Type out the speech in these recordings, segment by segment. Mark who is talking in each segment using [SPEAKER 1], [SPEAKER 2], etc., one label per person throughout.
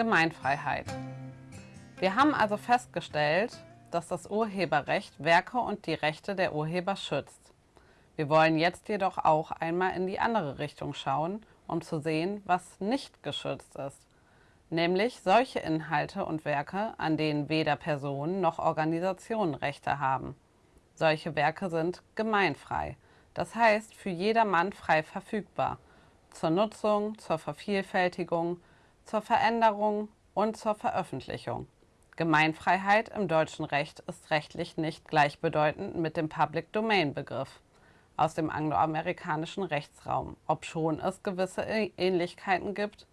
[SPEAKER 1] Gemeinfreiheit. Wir haben also festgestellt, dass das Urheberrecht Werke und die Rechte der Urheber schützt. Wir wollen jetzt jedoch auch einmal in die andere Richtung schauen, um zu sehen, was nicht geschützt ist. Nämlich solche Inhalte und Werke, an denen weder Personen noch Organisationen Rechte haben. Solche Werke sind gemeinfrei, das heißt für jedermann frei verfügbar, zur Nutzung, zur Vervielfältigung, zur Veränderung und zur Veröffentlichung. Gemeinfreiheit im deutschen Recht ist rechtlich nicht gleichbedeutend mit dem Public Domain Begriff aus dem angloamerikanischen Rechtsraum, obschon es gewisse Ähnlichkeiten gibt.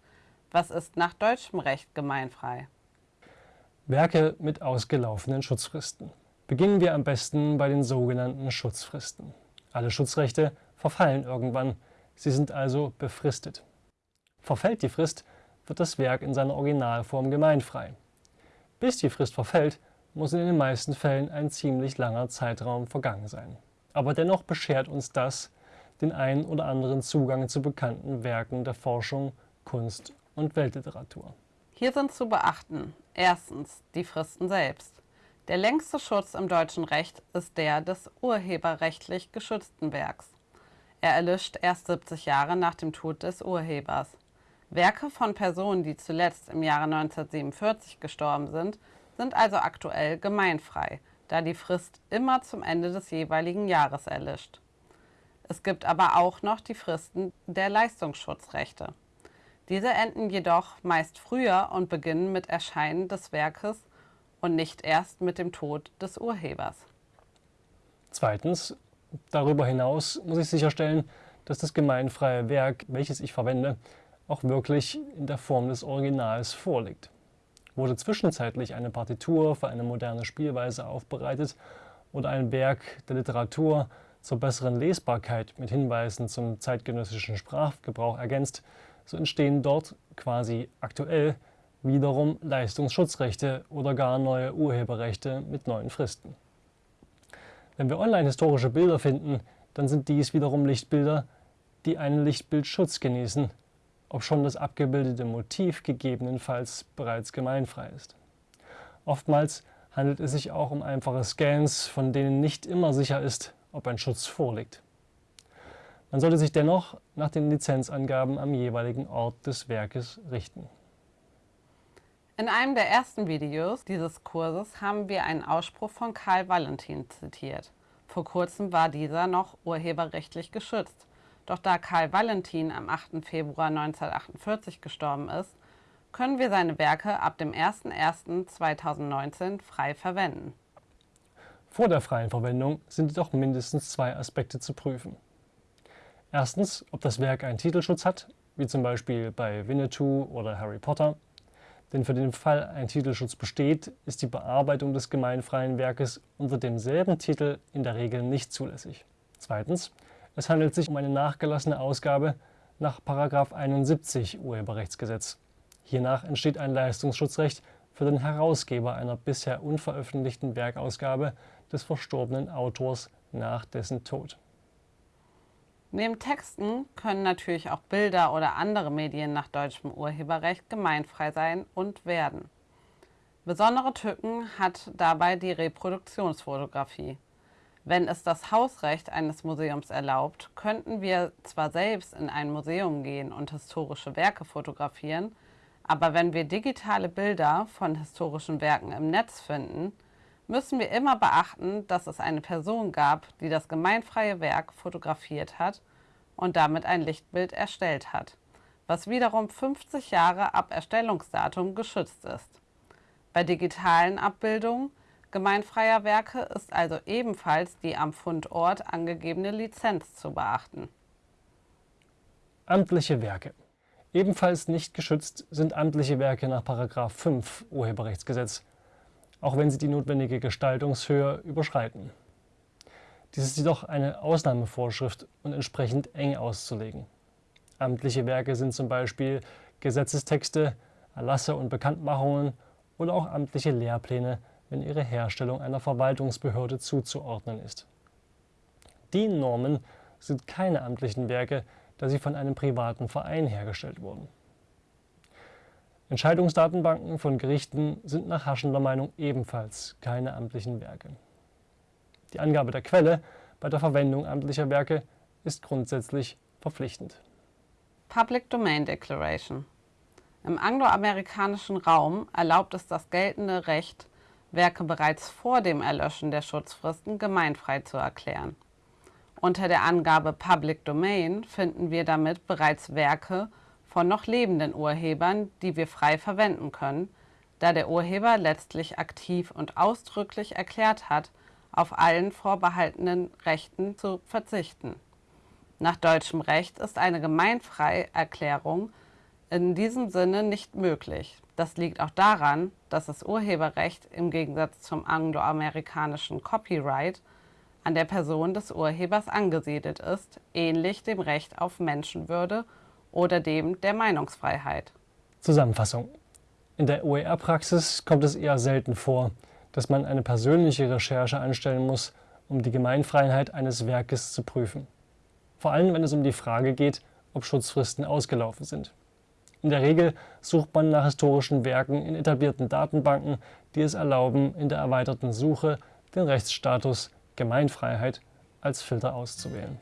[SPEAKER 1] Was ist nach deutschem Recht gemeinfrei?
[SPEAKER 2] Werke mit ausgelaufenen Schutzfristen. Beginnen wir am besten bei den sogenannten Schutzfristen. Alle Schutzrechte verfallen irgendwann, sie sind also befristet. Verfällt die Frist, wird das Werk in seiner Originalform gemeinfrei. Bis die Frist verfällt, muss in den meisten Fällen ein ziemlich langer Zeitraum vergangen sein. Aber dennoch beschert uns das den einen oder anderen Zugang zu bekannten Werken der Forschung, Kunst und Weltliteratur.
[SPEAKER 1] Hier sind zu beachten erstens die Fristen selbst. Der längste Schutz im deutschen Recht ist der des urheberrechtlich geschützten Werks. Er erlischt erst 70 Jahre nach dem Tod des Urhebers. Werke von Personen, die zuletzt im Jahre 1947 gestorben sind, sind also aktuell gemeinfrei, da die Frist immer zum Ende des jeweiligen Jahres erlischt. Es gibt aber auch noch die Fristen der Leistungsschutzrechte. Diese enden jedoch meist früher und beginnen mit Erscheinen des Werkes und nicht erst mit dem Tod des Urhebers.
[SPEAKER 2] Zweitens, darüber hinaus muss ich sicherstellen, dass das gemeinfreie Werk, welches ich verwende, auch wirklich in der Form des Originals vorliegt. Wurde zwischenzeitlich eine Partitur für eine moderne Spielweise aufbereitet oder ein Werk der Literatur zur besseren Lesbarkeit mit Hinweisen zum zeitgenössischen Sprachgebrauch ergänzt, so entstehen dort quasi aktuell wiederum Leistungsschutzrechte oder gar neue Urheberrechte mit neuen Fristen. Wenn wir online historische Bilder finden, dann sind dies wiederum Lichtbilder, die einen Lichtbildschutz genießen obschon das abgebildete Motiv gegebenenfalls bereits gemeinfrei ist. Oftmals handelt es sich auch um einfache Scans, von denen nicht immer sicher ist, ob ein Schutz vorliegt. Man sollte sich dennoch nach den Lizenzangaben am jeweiligen Ort des Werkes richten.
[SPEAKER 1] In einem der ersten Videos dieses Kurses haben wir einen Ausspruch von Karl Valentin zitiert. Vor kurzem war dieser noch urheberrechtlich geschützt. Doch da Karl Valentin am 8. Februar 1948 gestorben ist, können wir seine Werke ab dem 01.01.2019 frei verwenden.
[SPEAKER 2] Vor der freien Verwendung sind jedoch mindestens zwei Aspekte zu prüfen. Erstens, ob das Werk einen Titelschutz hat, wie zum Beispiel bei Winnetou oder Harry Potter. Denn für den Fall ein Titelschutz besteht, ist die Bearbeitung des gemeinfreien Werkes unter demselben Titel in der Regel nicht zulässig. Zweitens, es handelt sich um eine nachgelassene Ausgabe nach 71 Urheberrechtsgesetz. Hiernach entsteht ein Leistungsschutzrecht für den Herausgeber einer bisher unveröffentlichten Werkausgabe des verstorbenen Autors nach dessen Tod.
[SPEAKER 1] Neben Texten können natürlich auch Bilder oder andere Medien nach deutschem Urheberrecht gemeinfrei sein und werden. Besondere Tücken hat dabei die Reproduktionsfotografie. Wenn es das Hausrecht eines Museums erlaubt, könnten wir zwar selbst in ein Museum gehen und historische Werke fotografieren, aber wenn wir digitale Bilder von historischen Werken im Netz finden, müssen wir immer beachten, dass es eine Person gab, die das gemeinfreie Werk fotografiert hat und damit ein Lichtbild erstellt hat, was wiederum 50 Jahre ab Erstellungsdatum geschützt ist. Bei digitalen Abbildungen gemeinfreier Werke ist also ebenfalls die am Fundort angegebene Lizenz zu beachten.
[SPEAKER 2] Amtliche Werke Ebenfalls nicht geschützt sind amtliche Werke nach 5 Urheberrechtsgesetz, auch wenn sie die notwendige Gestaltungshöhe überschreiten. Dies ist jedoch eine Ausnahmevorschrift und entsprechend eng auszulegen. Amtliche Werke sind zum Beispiel Gesetzestexte, Erlasse und Bekanntmachungen oder auch amtliche Lehrpläne wenn ihre Herstellung einer Verwaltungsbehörde zuzuordnen ist. Die Normen sind keine amtlichen Werke, da sie von einem privaten Verein hergestellt wurden. Entscheidungsdatenbanken von Gerichten sind nach Haschender Meinung ebenfalls keine amtlichen Werke. Die Angabe der Quelle bei der Verwendung amtlicher Werke ist grundsätzlich verpflichtend.
[SPEAKER 1] Public Domain Declaration Im angloamerikanischen Raum erlaubt es das geltende Recht, Werke bereits vor dem Erlöschen der Schutzfristen gemeinfrei zu erklären. Unter der Angabe Public Domain finden wir damit bereits Werke von noch lebenden Urhebern, die wir frei verwenden können, da der Urheber letztlich aktiv und ausdrücklich erklärt hat, auf allen vorbehaltenen Rechten zu verzichten. Nach deutschem Recht ist eine Gemeinfreierklärung in diesem Sinne nicht möglich. Das liegt auch daran, dass das Urheberrecht im Gegensatz zum angloamerikanischen Copyright an der Person des Urhebers angesiedelt ist, ähnlich dem Recht auf Menschenwürde oder dem der Meinungsfreiheit.
[SPEAKER 2] Zusammenfassung. In der OER-Praxis kommt es eher selten vor, dass man eine persönliche Recherche anstellen muss, um die Gemeinfreiheit eines Werkes zu prüfen. Vor allem, wenn es um die Frage geht, ob Schutzfristen ausgelaufen sind. In der Regel sucht man nach historischen Werken in etablierten Datenbanken, die es erlauben, in der erweiterten Suche den Rechtsstatus Gemeinfreiheit als Filter auszuwählen.